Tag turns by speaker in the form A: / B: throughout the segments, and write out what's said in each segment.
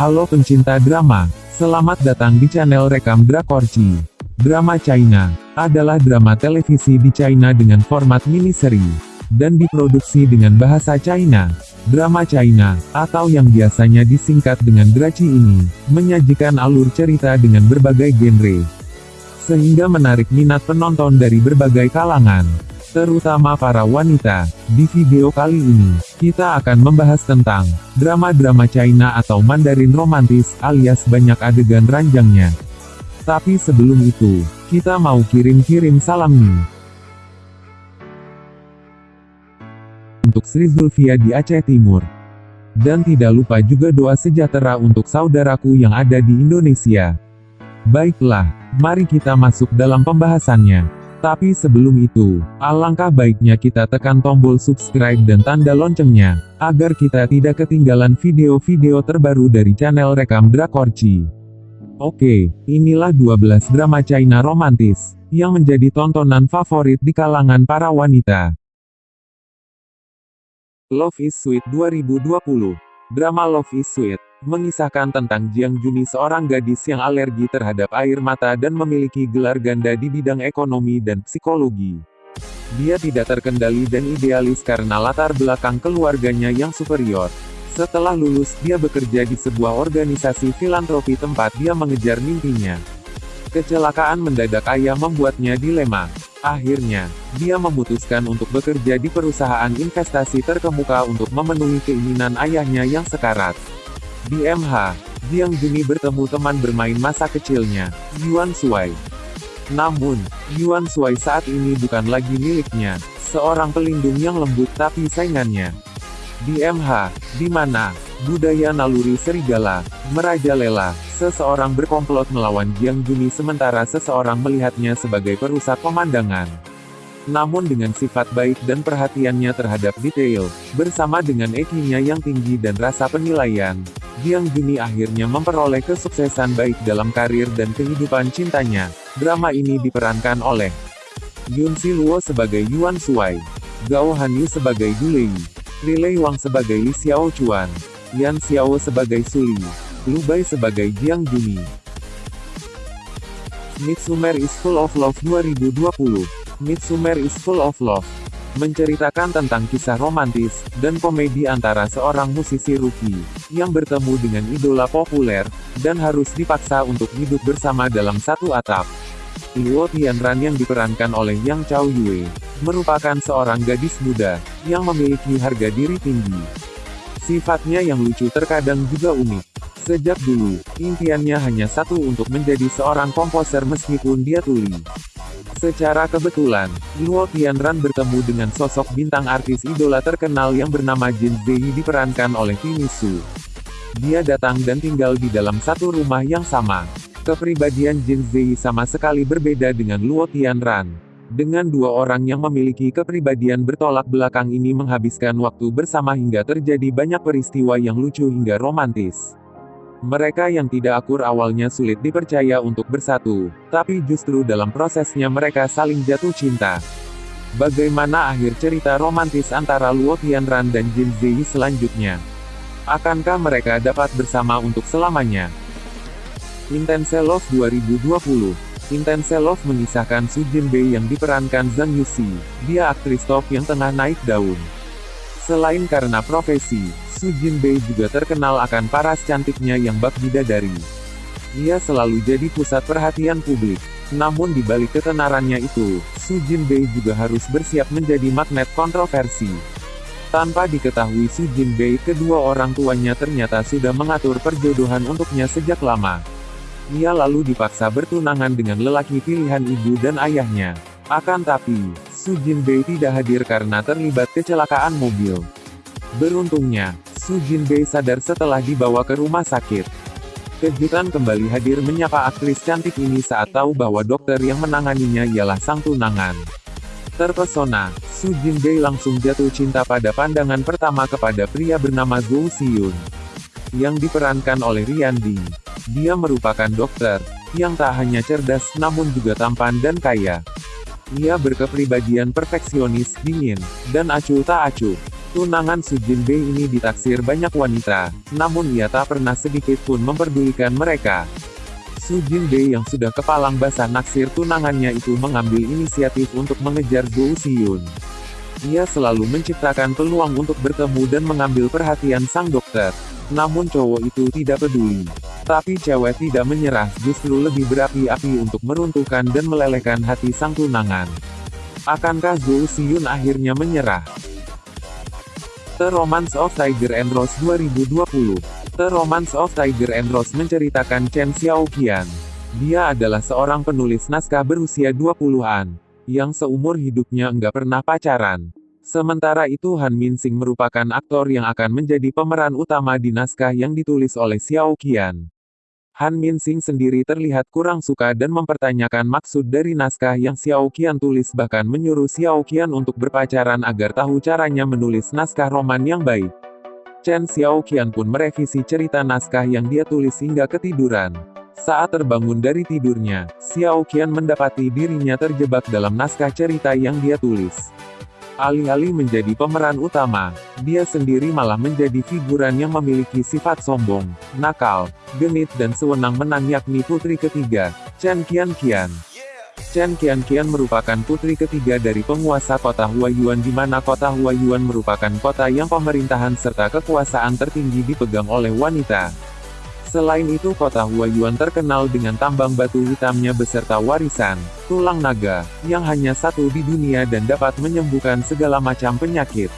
A: Halo pencinta drama, selamat datang di channel Rekam Drakorci. Drama China adalah drama televisi di China dengan format mini-seri dan diproduksi dengan bahasa China. Drama China, atau yang biasanya disingkat dengan Draci ini, menyajikan alur cerita dengan berbagai genre, sehingga menarik minat penonton dari berbagai kalangan terutama para wanita. Di video kali ini, kita akan membahas tentang drama-drama China atau Mandarin romantis, alias banyak adegan ranjangnya. Tapi sebelum itu, kita mau kirim-kirim salam nih. Untuk Sri Zulfia di Aceh Timur. Dan tidak lupa juga doa sejahtera untuk saudaraku yang ada di Indonesia. Baiklah, mari kita masuk dalam pembahasannya. Tapi sebelum itu, alangkah baiknya kita tekan tombol subscribe dan tanda loncengnya, agar kita tidak ketinggalan video-video terbaru dari channel Rekam Drakorci. Oke, inilah 12 drama China romantis, yang menjadi tontonan favorit di kalangan para wanita. Love is Sweet 2020 Drama Love is Sweet mengisahkan tentang Jiang Juni seorang gadis yang alergi terhadap air mata dan memiliki gelar ganda di bidang ekonomi dan psikologi. Dia tidak terkendali dan idealis karena latar belakang keluarganya yang superior. Setelah lulus, dia bekerja di sebuah organisasi filantropi tempat dia mengejar mimpinya. Kecelakaan mendadak ayah membuatnya dilema. Akhirnya, dia memutuskan untuk bekerja di perusahaan investasi terkemuka untuk memenuhi keinginan ayahnya yang sekarat. Di MH, Jiang Juni bertemu teman bermain masa kecilnya, Yuan Shuai. Namun, Yuan Shuai saat ini bukan lagi miliknya, seorang pelindung yang lembut tapi saingannya. Di MH, di mana budaya naluri serigala merajalela, seseorang berkomplot melawan Jiang Juni sementara seseorang melihatnya sebagai perusak pemandangan. Namun dengan sifat baik dan perhatiannya terhadap detail, bersama dengan ekinya yang tinggi dan rasa penilaian, Jiang Juni akhirnya memperoleh kesuksesan baik dalam karir dan kehidupan cintanya. Drama ini diperankan oleh Yun Si Luo sebagai Yuan Shuai, Gao Hanyu sebagai Du Lei, Lei Wang sebagai Li Xiao Chuan, Yan Xiao sebagai Suli, Lu Bai sebagai Jiang Juni. Midsummer is Full of Love 2020 Midsummer is Full of Love menceritakan tentang kisah romantis dan komedi antara seorang musisi rookie yang bertemu dengan idola populer dan harus dipaksa untuk hidup bersama dalam satu atap. Luo Tianran yang diperankan oleh Yang Chao Yue merupakan seorang gadis muda yang memiliki harga diri tinggi. Sifatnya yang lucu terkadang juga unik. Sejak dulu, impiannya hanya satu untuk menjadi seorang komposer meskipun dia tuli. Secara kebetulan, Luo Tianran bertemu dengan sosok bintang artis idola terkenal yang bernama Jin Zei diperankan oleh Tini Su. Dia datang dan tinggal di dalam satu rumah yang sama. Kepribadian Jin Zei sama sekali berbeda dengan Luo Tianran. Dengan dua orang yang memiliki kepribadian bertolak belakang ini menghabiskan waktu bersama hingga terjadi banyak peristiwa yang lucu hingga romantis. Mereka yang tidak akur awalnya sulit dipercaya untuk bersatu, tapi justru dalam prosesnya mereka saling jatuh cinta. Bagaimana akhir cerita romantis antara Luo Tianran dan Jin Zi selanjutnya? Akankah mereka dapat bersama untuk selamanya? Intense Love 2020 Intense Love mengisahkan Su Jin Bei yang diperankan Zhang Yuxi. Dia aktris top yang tengah naik daun. Selain karena profesi, Su Jinbei juga terkenal akan paras cantiknya yang bak bidadari. Ia selalu jadi pusat perhatian publik. Namun di balik ketenarannya itu, Su Jinbei juga harus bersiap menjadi magnet kontroversi. Tanpa diketahui Su Jinbei kedua orang tuanya ternyata sudah mengatur perjodohan untuknya sejak lama. Ia lalu dipaksa bertunangan dengan lelaki pilihan ibu dan ayahnya. Akan tapi, Su Jinbei tidak hadir karena terlibat kecelakaan mobil. Beruntungnya, Su Jinbei sadar setelah dibawa ke rumah sakit. Kejutan kembali hadir menyapa aktris cantik ini saat tahu bahwa dokter yang menanganinya ialah sang tunangan. Terpesona, Su Jinbei langsung jatuh cinta pada pandangan pertama kepada pria bernama Zhou Xiyun. Yang diperankan oleh Rian Ding. Dia merupakan dokter, yang tak hanya cerdas namun juga tampan dan kaya. Ia berkepribadian perfeksionis, dingin, dan acuh tak acuh. Tunangan Su Jin Bei ini ditaksir banyak wanita, namun ia tak pernah sedikit pun memperdulikan mereka. Su Jin Bei yang sudah kepalang basah naksir tunangannya itu mengambil inisiatif untuk mengejar Zhou Xiyun. Ia selalu menciptakan peluang untuk bertemu dan mengambil perhatian sang dokter. Namun cowok itu tidak peduli. Tapi cewek tidak menyerah, justru lebih berapi-api untuk meruntuhkan dan melelehkan hati sang tunangan. Akankah Zhou Xiyun akhirnya menyerah? The Romance of Tiger and Rose 2020 The Romance of Tiger and Rose menceritakan Chen Xiaoqian. Dia adalah seorang penulis naskah berusia 20-an, yang seumur hidupnya enggak pernah pacaran. Sementara itu Han Minsing merupakan aktor yang akan menjadi pemeran utama di naskah yang ditulis oleh Xiaoqian. Han Minsing sendiri terlihat kurang suka dan mempertanyakan maksud dari naskah yang Xiao Qian tulis bahkan menyuruh Xiao Qian untuk berpacaran agar tahu caranya menulis naskah roman yang baik. Chen Xiao Qian pun merevisi cerita naskah yang dia tulis hingga ketiduran. Saat terbangun dari tidurnya, Xiao Qian mendapati dirinya terjebak dalam naskah cerita yang dia tulis. Alih-alih menjadi pemeran utama, dia sendiri malah menjadi figuran yang memiliki sifat sombong, nakal, genit dan sewenang-menang yakni putri ketiga, Chen Qian-Qian. Chen Qian-Qian merupakan putri ketiga dari penguasa kota Huayuan di mana kota Huayuan merupakan kota yang pemerintahan serta kekuasaan tertinggi dipegang oleh wanita. Selain itu kota Huayuan terkenal dengan tambang batu hitamnya beserta warisan, tulang naga, yang hanya satu di dunia dan dapat menyembuhkan segala macam penyakit.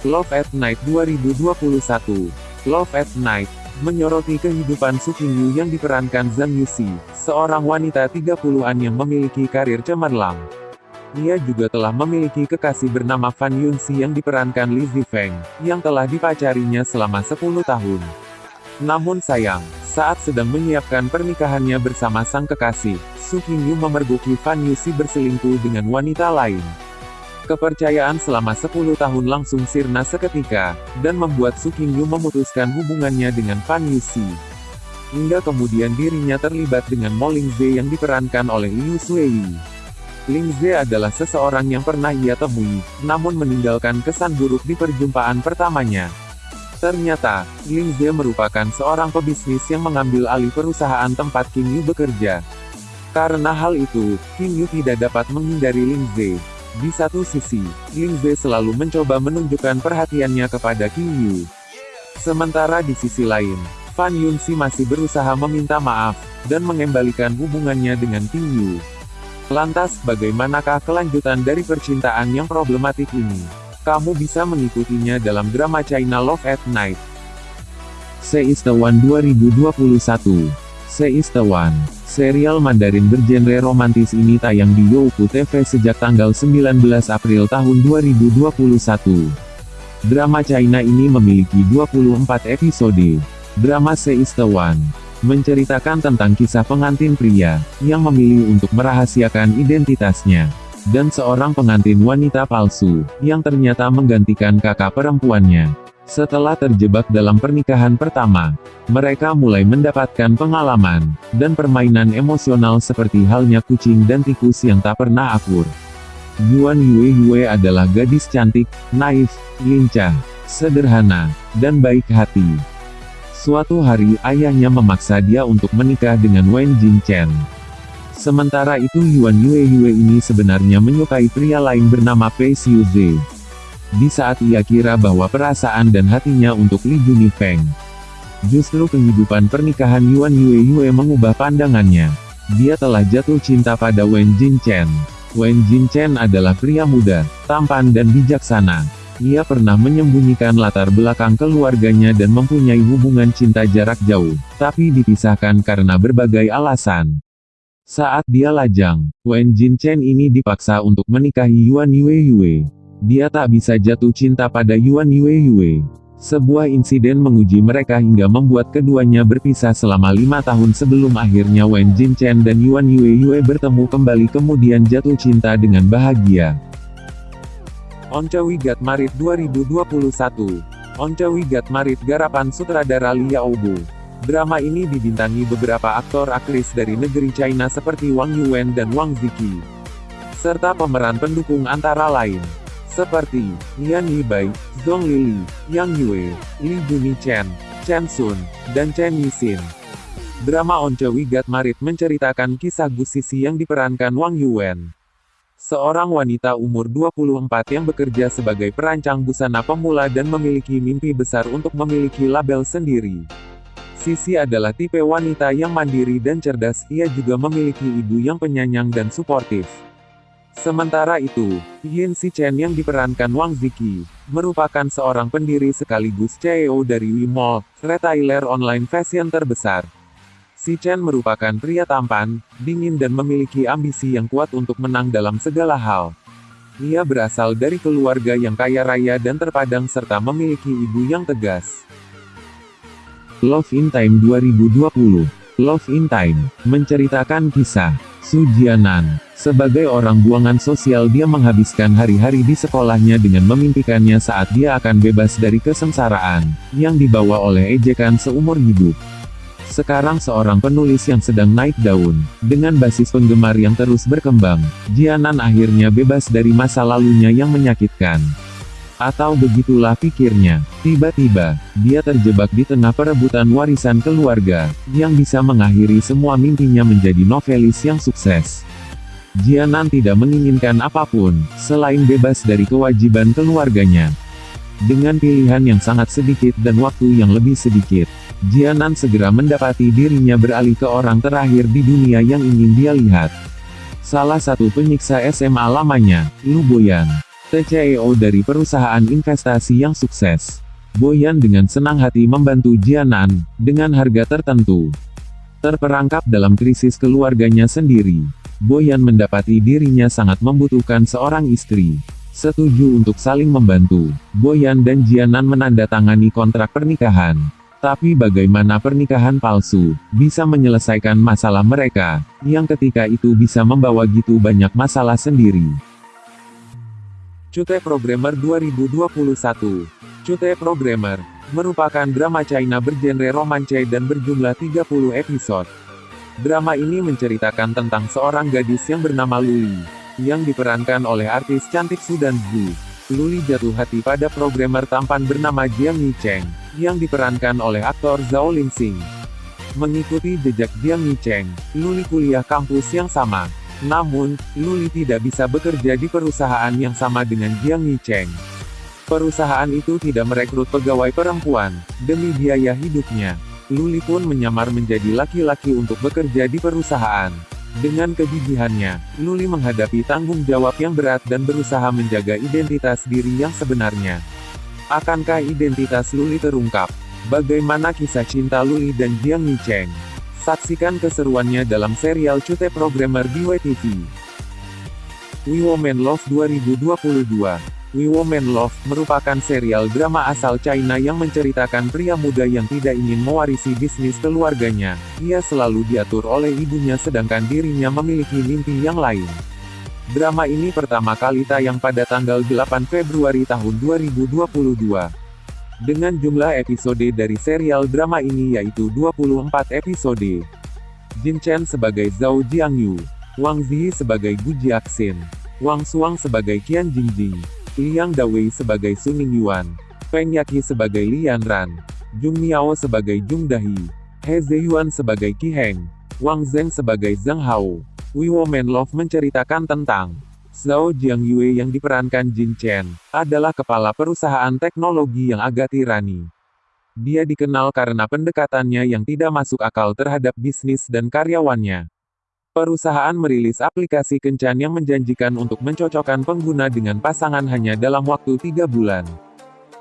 A: Love at Night 2021 Love at Night menyoroti kehidupan Su Qingyu yang diperankan Zhang Yuxi, seorang wanita 30-an yang memiliki karir cemerlang. Ia juga telah memiliki kekasih bernama Fan Yunxi yang diperankan Li Zifeng, yang telah dipacarinya selama 10 tahun. Namun sayang, saat sedang menyiapkan pernikahannya bersama sang kekasih, Su Qingyu memergoki Fan Yuxi berselingkuh dengan wanita lain. Kepercayaan selama 10 tahun langsung sirna seketika, dan membuat Su Qingyu memutuskan hubungannya dengan Fan Yuxi. Hingga kemudian dirinya terlibat dengan Mo Lingze yang diperankan oleh Liu Shuei. Lingze adalah seseorang yang pernah ia temui, namun meninggalkan kesan buruk di perjumpaan pertamanya. Ternyata, Ze merupakan seorang pebisnis yang mengambil alih perusahaan tempat Kim Yu bekerja. Karena hal itu, Kim Yu tidak dapat menghindari Ze. Di satu sisi, Ze selalu mencoba menunjukkan perhatiannya kepada Kim Yu. Sementara di sisi lain, Fan Yunxi masih berusaha meminta maaf, dan mengembalikan hubungannya dengan Kim Yu. Lantas, bagaimanakah kelanjutan dari percintaan yang problematik ini? Kamu bisa mengikutinya dalam drama China Love at Night. Se is the One 2021 Se is the One Serial Mandarin bergenre romantis ini tayang di Youku TV sejak tanggal 19 April tahun 2021. Drama China ini memiliki 24 episode. Drama Se is the One menceritakan tentang kisah pengantin pria yang memilih untuk merahasiakan identitasnya dan seorang pengantin wanita palsu, yang ternyata menggantikan kakak perempuannya. Setelah terjebak dalam pernikahan pertama, mereka mulai mendapatkan pengalaman, dan permainan emosional seperti halnya kucing dan tikus yang tak pernah akur. Yuan Yue Yue adalah gadis cantik, naif, lincah, sederhana, dan baik hati. Suatu hari ayahnya memaksa dia untuk menikah dengan Wen Jingchen. Sementara itu Yuan Yue Yue ini sebenarnya menyukai pria lain bernama Pei Xiuze. Di saat ia kira bahwa perasaan dan hatinya untuk Li Junifeng. Justru kehidupan pernikahan Yuan Yue Yue mengubah pandangannya. Dia telah jatuh cinta pada Wen Jinchen. Wen Jinchen adalah pria muda, tampan dan bijaksana. Ia pernah menyembunyikan latar belakang keluarganya dan mempunyai hubungan cinta jarak jauh, tapi dipisahkan karena berbagai alasan. Saat dia lajang, Wen Jinchen ini dipaksa untuk menikahi Yuan Yue. Dia tak bisa jatuh cinta pada Yuan Yue. Sebuah insiden menguji mereka hingga membuat keduanya berpisah selama lima tahun sebelum akhirnya Wen Jinchen dan Yuan Yue bertemu kembali kemudian jatuh cinta dengan bahagia. Once We Got Married 2021 Once We Got Married garapan sutradara Liao Bu Drama ini dibintangi beberapa aktor-aktris dari negeri China seperti Wang Yuwen dan Wang Ziki. Serta pemeran pendukung antara lain. seperti Yan Yibai, Zhong Lili, Yang Yue, Li Juni Chen, Chen Sun, dan Chen Yixin. Drama Once We Got Married menceritakan kisah Gu Sisi yang diperankan Wang Yuan. Seorang wanita umur 24 yang bekerja sebagai perancang busana pemula dan memiliki mimpi besar untuk memiliki label sendiri. Sisi adalah tipe wanita yang mandiri dan cerdas, ia juga memiliki ibu yang penyayang dan suportif. Sementara itu, Yin Si Chen yang diperankan Wang Ziki, merupakan seorang pendiri sekaligus CEO dari Wimall, retailer online fashion terbesar. Si Chen merupakan pria tampan, dingin dan memiliki ambisi yang kuat untuk menang dalam segala hal. Ia berasal dari keluarga yang kaya raya dan terpadang serta memiliki ibu yang tegas. Love in Time 2020 Love in Time, menceritakan kisah Su Jianan. Sebagai orang buangan sosial dia menghabiskan hari-hari di sekolahnya dengan memimpikannya saat dia akan bebas dari kesengsaraan, yang dibawa oleh ejekan seumur hidup. Sekarang seorang penulis yang sedang naik daun, dengan basis penggemar yang terus berkembang, Jianan akhirnya bebas dari masa lalunya yang menyakitkan. Atau begitulah pikirnya. Tiba-tiba, dia terjebak di tengah perebutan warisan keluarga, yang bisa mengakhiri semua mimpinya menjadi novelis yang sukses. Jianan tidak menginginkan apa pun, selain bebas dari kewajiban keluarganya. Dengan pilihan yang sangat sedikit dan waktu yang lebih sedikit, Jianan segera mendapati dirinya beralih ke orang terakhir di dunia yang ingin dia lihat. Salah satu penyiksa SMA lamanya, Lu Boyan. TCEO dari perusahaan investasi yang sukses. Boyan dengan senang hati membantu Jianan, dengan harga tertentu. Terperangkap dalam krisis keluarganya sendiri. Boyan mendapati dirinya sangat membutuhkan seorang istri. Setuju untuk saling membantu, Boyan dan Jianan menandatangani kontrak pernikahan. Tapi bagaimana pernikahan palsu, bisa menyelesaikan masalah mereka, yang ketika itu bisa membawa gitu banyak masalah sendiri. Cute Programmer 2021 Cute Programmer merupakan drama China bergenre romance dan berjumlah 30 episode. Drama ini menceritakan tentang seorang gadis yang bernama Luli, yang diperankan oleh artis cantik Sudan Gu. Luli jatuh hati pada programmer tampan bernama Jiang Yicheng, yang diperankan oleh aktor Zhao Linxing. Mengikuti jejak Jiang Yicheng, Luli kuliah kampus yang sama, namun, Luli tidak bisa bekerja di perusahaan yang sama dengan Jiang Yicheng. Perusahaan itu tidak merekrut pegawai perempuan, demi biaya hidupnya. Luli pun menyamar menjadi laki-laki untuk bekerja di perusahaan. Dengan kegigihannya, Luli menghadapi tanggung jawab yang berat dan berusaha menjaga identitas diri yang sebenarnya. Akankah identitas Luli terungkap? Bagaimana kisah cinta Luli dan Jiang Yicheng? Saksikan keseruannya dalam serial Cute Programmer di WTV. We Woman Love 2022 We Woman Love merupakan serial drama asal China yang menceritakan pria muda yang tidak ingin mewarisi bisnis keluarganya. Ia selalu diatur oleh ibunya sedangkan dirinya memiliki mimpi yang lain. Drama ini pertama kali tayang pada tanggal 8 Februari tahun 2022 dengan jumlah episode dari serial drama ini yaitu 24 episode. Jin Chen sebagai Zhao Jiangyu, Wang Zi sebagai Gu Jiaxin, Wang Suang sebagai Qian Jingjing, Liang Dawei sebagai Suning Yuan, Feng Yaqi sebagai Lian Ran, Jung Miao sebagai Jung Dahi, He Ziyuan sebagai Qi Heng, Wang Zheng sebagai Zheng Hao. We Woman Love menceritakan tentang Zhao Jiangyue yang diperankan Jin Chen, adalah kepala perusahaan teknologi yang agak tirani. Dia dikenal karena pendekatannya yang tidak masuk akal terhadap bisnis dan karyawannya. Perusahaan merilis aplikasi kencan yang menjanjikan untuk mencocokkan pengguna dengan pasangan hanya dalam waktu tiga bulan.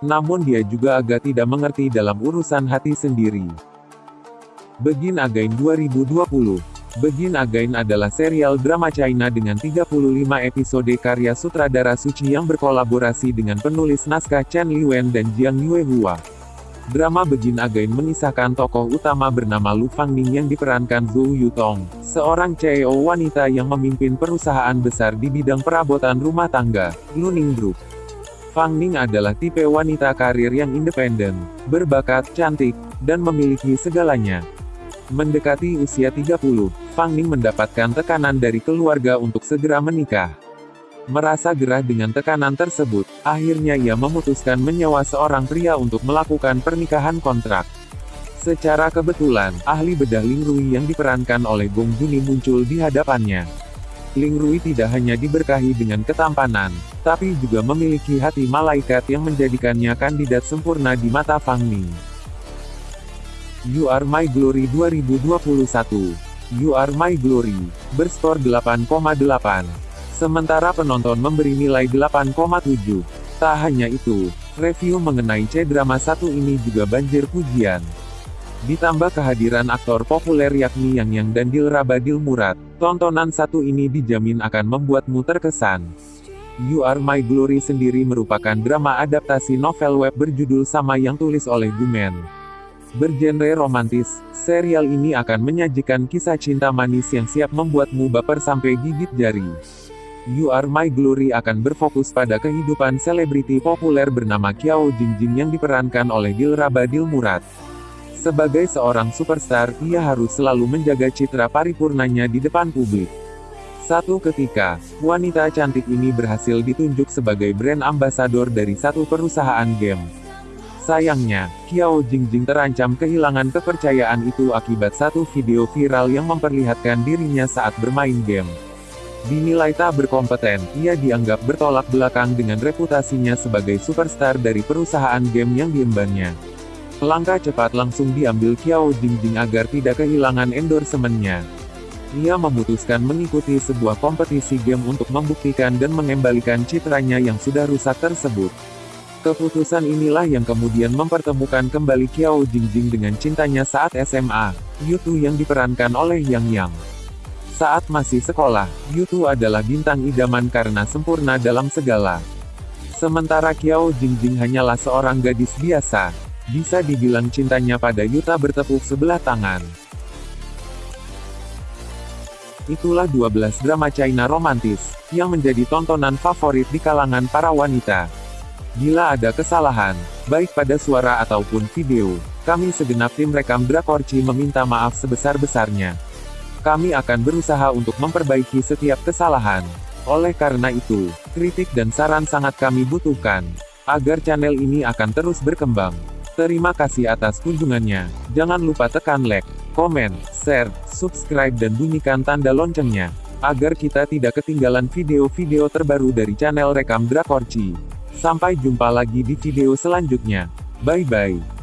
A: Namun dia juga agak tidak mengerti dalam urusan hati sendiri. Begin Again 2020 Begin Again adalah serial drama China dengan 35 episode karya sutradara Suci yang berkolaborasi dengan penulis naskah Chen Liwen dan Jiang Yue Hua. Drama Begin Again mengisahkan tokoh utama bernama Lu Fangning yang diperankan Zhou Yutong, seorang CEO wanita yang memimpin perusahaan besar di bidang perabotan rumah tangga, Luning Group. Fang Ning adalah tipe wanita karir yang independen, berbakat, cantik, dan memiliki segalanya. Mendekati usia 30, Fang Ning mendapatkan tekanan dari keluarga untuk segera menikah. Merasa gerah dengan tekanan tersebut, akhirnya ia memutuskan menyewa seorang pria untuk melakukan pernikahan kontrak. Secara kebetulan, ahli bedah Ling Rui yang diperankan oleh Gong Juni muncul di hadapannya. Ling Rui tidak hanya diberkahi dengan ketampanan, tapi juga memiliki hati malaikat yang menjadikannya kandidat sempurna di mata Fang Ning. You Are My Glory 2021 You Are My Glory, berskor 8,8. Sementara penonton memberi nilai 8,7. Tak hanya itu, review mengenai C-drama satu ini juga banjir pujian. Ditambah kehadiran aktor populer yakni Yang Yang dan Dilra Badil Murad, tontonan satu ini dijamin akan membuatmu terkesan. You Are My Glory sendiri merupakan drama adaptasi novel web berjudul sama yang tulis oleh Gumen. Bergenre romantis, serial ini akan menyajikan kisah cinta manis yang siap membuatmu baper sampai gigit jari. You Are My Glory akan berfokus pada kehidupan selebriti populer bernama Kiao Jingjing yang diperankan oleh Dilra Badil Murad. Sebagai seorang superstar, ia harus selalu menjaga citra paripurnanya di depan publik. Satu ketika, wanita cantik ini berhasil ditunjuk sebagai brand ambassador dari satu perusahaan game. Sayangnya, Kiao Jingjing terancam kehilangan kepercayaan itu akibat satu video viral yang memperlihatkan dirinya saat bermain game. Dinilai tak berkompeten, ia dianggap bertolak belakang dengan reputasinya sebagai superstar dari perusahaan game yang diembannya. Langkah cepat langsung diambil Kiao Jingjing agar tidak kehilangan endorsementnya. Ia memutuskan mengikuti sebuah kompetisi game untuk membuktikan dan mengembalikan citranya yang sudah rusak tersebut. Keputusan inilah yang kemudian mempertemukan kembali Kiao Jingjing dengan cintanya saat SMA, Yutu yang diperankan oleh Yang Yang. Saat masih sekolah, Yutu adalah bintang idaman karena sempurna dalam segala. Sementara Kiao Jingjing hanyalah seorang gadis biasa. Bisa dibilang cintanya pada Yuta bertepuk sebelah tangan. Itulah 12 drama China romantis, yang menjadi tontonan favorit di kalangan para wanita. Bila ada kesalahan, baik pada suara ataupun video, kami segenap tim rekam Drakorci meminta maaf sebesar-besarnya. Kami akan berusaha untuk memperbaiki setiap kesalahan. Oleh karena itu, kritik dan saran sangat kami butuhkan, agar channel ini akan terus berkembang. Terima kasih atas kunjungannya. Jangan lupa tekan like, komen, share, subscribe dan bunyikan tanda loncengnya, agar kita tidak ketinggalan video-video terbaru dari channel Rekam Drakorci. Sampai jumpa lagi di video selanjutnya. Bye-bye.